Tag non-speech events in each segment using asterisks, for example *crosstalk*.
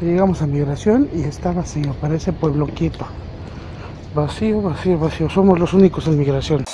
Llegamos a migración y está vacío, parece pueblo quieto. Vacío, vacío, vacío. Somos los únicos en migración.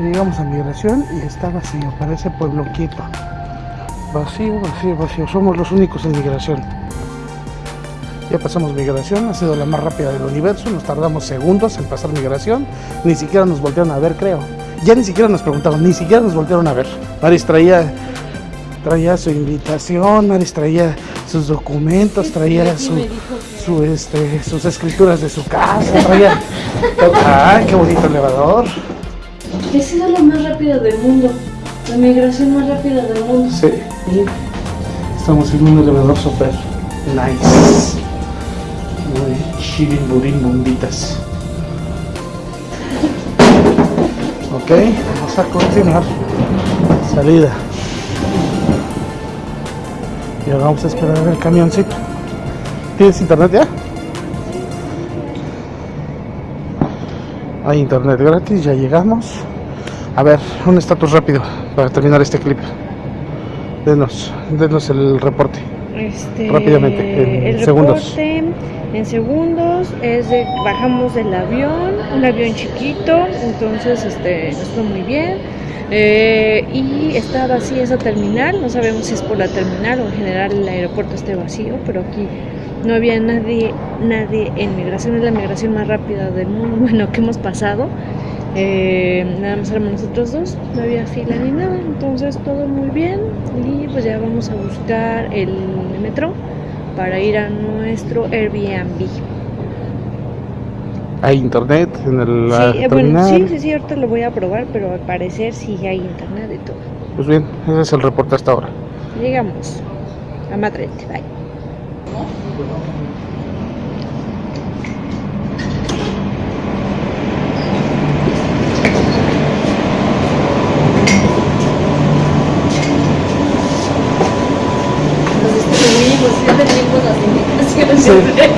Llegamos a migración y está vacío, parece pueblo quieto. Vacío, vacío, vacío. Somos los únicos en migración. Ya pasamos migración, ha sido la más rápida del universo, nos tardamos segundos en pasar migración, ni siquiera nos voltearon a ver, creo. Ya ni siquiera nos preguntaron, ni siquiera nos voltearon a ver. Maris traía, traía su invitación, Maris traía sus documentos, traía su, su, este, sus escrituras de su casa, traía... *laughs* ¡Ay, qué bonito elevador! Ha sido la más rápida del mundo. La migración más rápida del mundo. Sí. Estamos en un elevador super nice. Muy chivin burin bombitas. Ok, vamos a continuar. Salida. Y ahora vamos a esperar el camioncito. ¿Tienes internet ya? Hay internet gratis, ya llegamos. A ver, un estatus rápido para terminar este clip. Denos, denos el reporte. Este, Rápidamente, en el segundos. reporte en segundos es de bajamos del avión, un avión chiquito, entonces este nos fue muy bien. Eh, y está vacía esa terminal, no sabemos si es por la terminal o en general el aeropuerto esté vacío, pero aquí no había nadie, nadie en migración, es la migración más rápida del mundo, *laughs* bueno, que hemos pasado. Eh, nada más éramos nosotros dos, no había fila ni nada, entonces todo muy bien y pues ya vamos a buscar el metro para ir a nuestro Airbnb. Hay internet en el, Sí, eh, bueno, sí, sí, sí, ahorita lo voy a probar, pero al parecer sí hay internet y todo. Pues bien, ese es el reporte hasta ahora. Llegamos a Madrid, bye. Nos distribuimos, ya tenemos las indicaciones.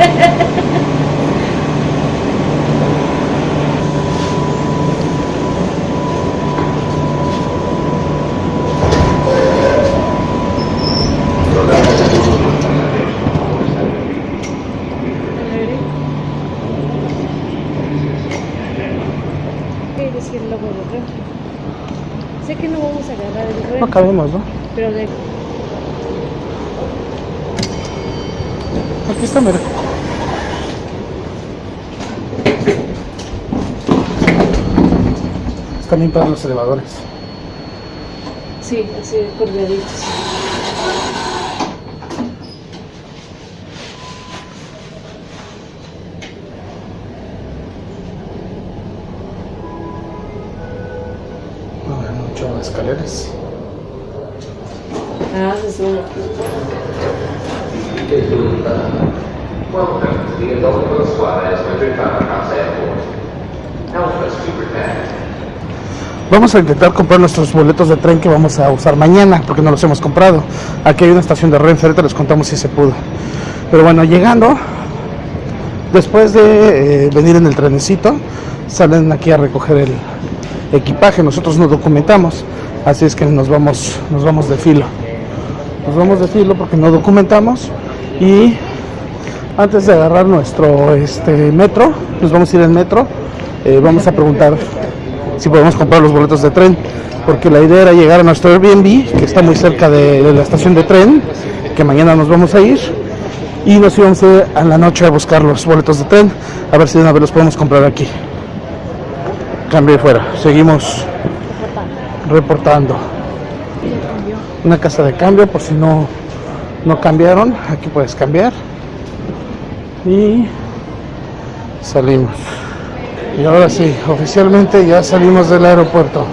¿Qué decir luego de otro? Sé que no vamos a agarrar el No vuelo, cabemos, ¿no? pero de Aquí está, mira. Están bien para los elevadores. Sí, así colgaditos. No, mucho escaleras. Ah, se suma. Vamos a intentar comprar nuestros boletos de tren que vamos a usar mañana, porque no los hemos comprado. Aquí hay una estación de Renfe, ahorita les contamos si se pudo. Pero bueno, llegando, después de eh, venir en el trenecito, salen aquí a recoger el equipaje. Nosotros nos documentamos, así es que nos vamos, nos vamos de filo. Nos vamos de filo porque no documentamos y antes de agarrar nuestro este metro, nos vamos a ir en metro, eh, vamos a preguntar si podemos comprar los boletos de tren, porque la idea era llegar a nuestro Airbnb, que está muy cerca de, de la estación de tren, que mañana nos vamos a ir, y nos íbamos a ir a la noche a buscar los boletos de tren, a ver si de una vez los podemos comprar aquí. Cambio fuera, seguimos reportando. Una casa de cambio, por si no, no cambiaron, aquí puedes cambiar. Y salimos. Y ahora sí, oficialmente ya salimos del aeropuerto.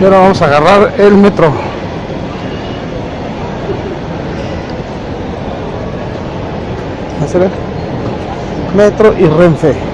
Y ahora vamos a agarrar el metro. Metro y Renfe.